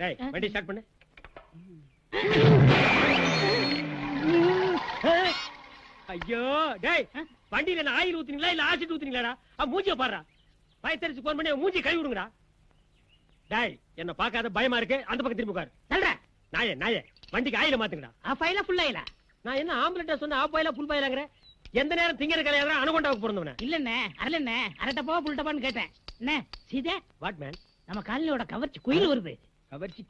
டேய் வண்டி ஸ்டார்ட் பண்ணு. ஐயோ டேய் வண்டியில என்ன ஆயில் ஊத்துனீங்களா இல்ல ஆசிட் ஊத்துனீங்களாடா? மூஞ்சிய பாருடா. பயத்தரிச்சு போன் பண்ணி மூஞ்சி கழுவி விடுங்கடா. டேய் என்ன பார்க்காத பயமா இருக்கு? அந்த பக்கம் திரும்பி உட்காரு. சொல்ற நாயே நாயே வண்டிக்கு ஆயில மாத்துங்கடா. Of ஆயிலா full ஆயிலா? நான் என்ன ஆம்புலன்டா சொன்ன ஆஃப் பாயிலா ஃபுல் பாயிலாங்கற எந்த நேரம் திங்கிற கலையாதா அனுகொண்டாவுக்கு பிறந்தவன இல்லண்ணே அரலண்ணே அரை டப்பாவா புல் டப்பான்னு கேட்டேன். என்ன சீதே? வாட் மேன் நம்ம காலனியோட கவர்ச்சி குயில் வருது கவர்ச்சி